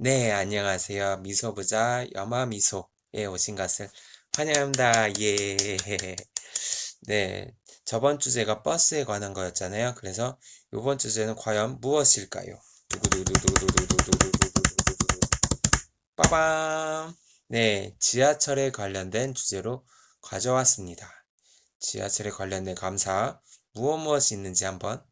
네, 안녕하세요. 미소부자 여마미소에 오신 것을 환영합니다. 예. 네, 저번 주제가 버스에 관한 거였잖아요. 그래서 이번 주제는 과연 무엇일까요? 빠밤! 네, 지하철에 관련된 주제로 가져왔습니다. 지하철에 관련된 감사, 무엇 무엇이 있는지 한번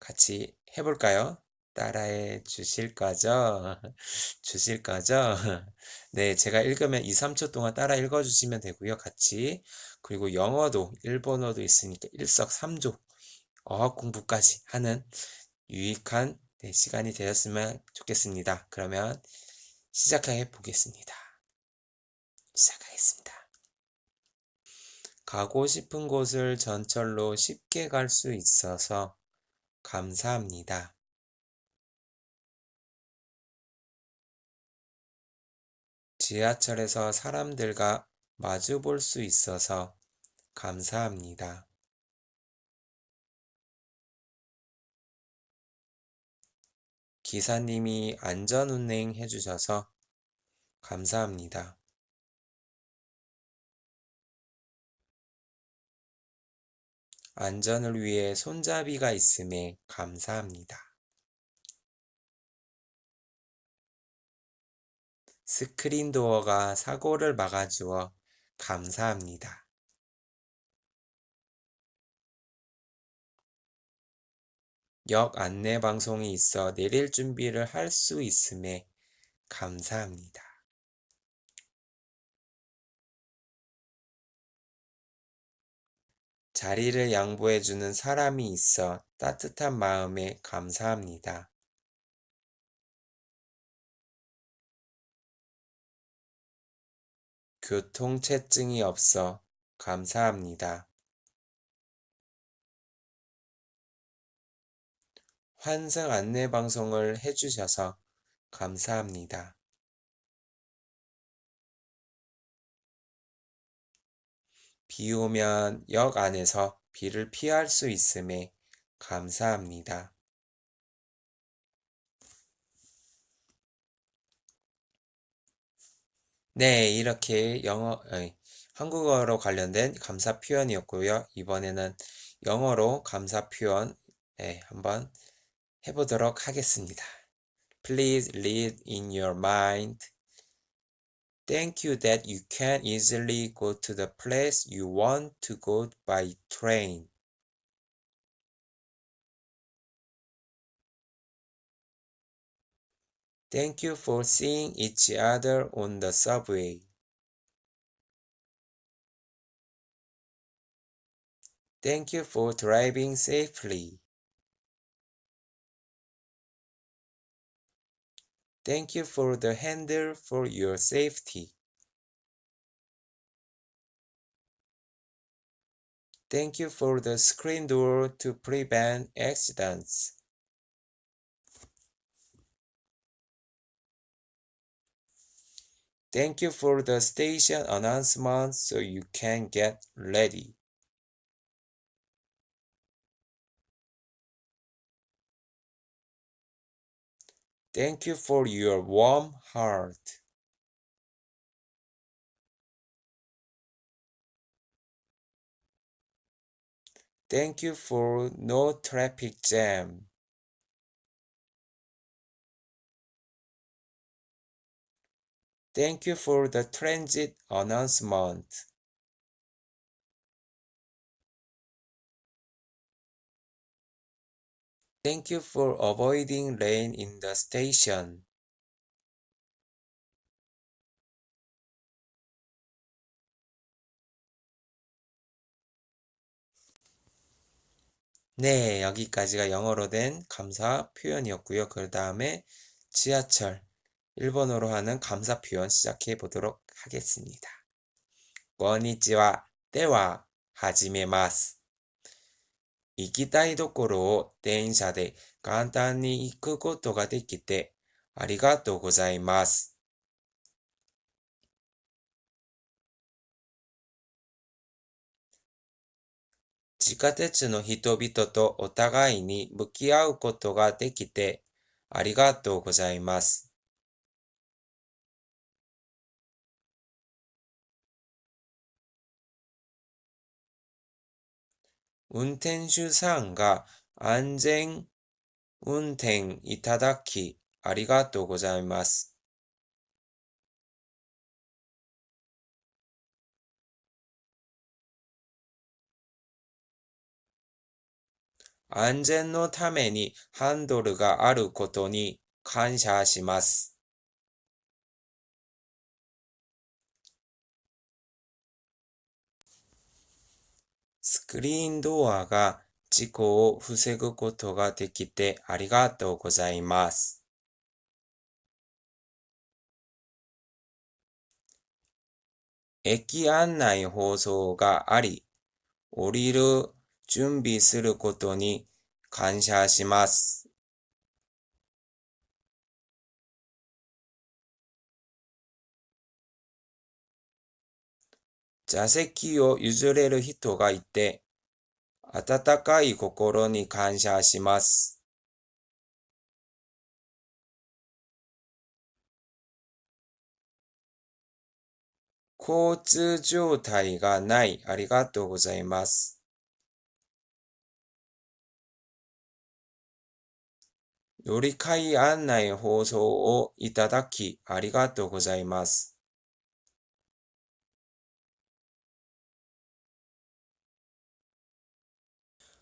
같이 해볼까요? 따라해 주실 거죠? 주실 거죠? 네, 제가 읽으면 2, 3초 동안 따라 읽어주시면 되고요. 같이. 그리고 영어도, 일본어도 있으니까 일석삼조 어학 공부까지 하는 유익한 네, 시간이 되었으면 좋겠습니다. 그러면 시작해 보겠습니다. 시작하겠습니다. 가고 싶은 곳을 전철로 쉽게 갈 수 있어서 감사합니다. 지하철에서 사람들과 마주 볼 수 있어서 감사합니다. 기사님이 안전운행 해주셔서 감사합니다. 안전을 위해 손잡이가 있음에 감사합니다. 스크린 도어가 사고를 막아주어 감사합니다. 역 안내 방송이 있어 내릴 준비를 할 수 있음에 감사합니다. 자리를 양보해주는 사람이 있어 따뜻한 마음에 감사합니다. 교통체증이 없어 감사합니다. 환승 안내 방송을 해주셔서 감사합니다. 비 오면 역 안에서 비를 피할 수 있음에 감사합니다. 네, 이렇게 영어, 아니, 한국어로 관련된 감사 표현이었고요. 이번에는 영어로 감사 표현 네, 한번 해보도록 하겠습니다. Please read in your mind. Thank you that you can easily go to the place you want to go by train. Thank you for seeing each other on the subway. Thank you for driving safely. Thank you for the handle for your safety. Thank you for the screen door to prevent accidents. Thank you for the station announcement so you can get ready. Thank you for your warm heart. Thank you for no traffic jam. Thank you for the transit announcement. Thank you for avoiding rain in the station. 네, 여기까지가 영어로 된 감사 표현이었고요. 그 다음에 지하철, 일본어로 하는 감사 표현 시작해 보도록 하겠습니다. こんにちは。では、始めます。行きたいところを電車で簡単に行くことができてありがとうございます。地下鉄の人々とお互いに向き合うことができてありがとうございます。 운転手さんが安全運転いただきありがとうございます。安全のためにハンドルがあることに感謝します。スクリーンドアが事故を防ぐことができてありがとうございます。駅案内放送があり、降りる準備することに感謝します。座席を譲れる人がいて、温かい心に感謝します。交通状態がない、ありがとうございます。乗り換え案内放送をいただき、ありがとうございます。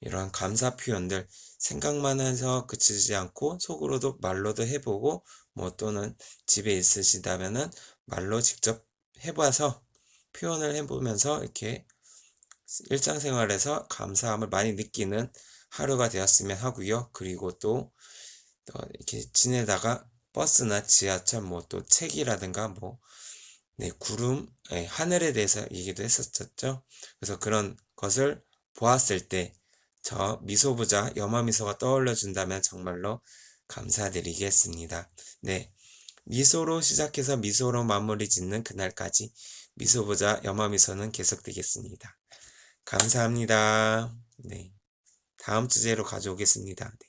이런 감사 표현들 생각만 해서 그치지 않고 속으로도 말로도 해보고 뭐 또는 집에 있으시다면은 말로 직접 해봐서 표현을 해보면서 이렇게 일상생활에서 감사함을 많이 느끼는 하루가 되었으면 하고요. 그리고 또, 또 이렇게 지내다가 버스나 지하철 뭐 또 책이라든가 뭐 네, 구름, 네, 하늘에 대해서 얘기도 했었죠. 그래서 그런 것을 보았을 때 저 미소부자 염화미소가 떠올려 준다면 정말로 감사드리겠습니다. 네. 미소로 시작해서 미소로 마무리 짓는 그날까지 미소부자 염화미소는 계속되겠습니다. 감사합니다. 네. 다음 주제로 가져오겠습니다. 네.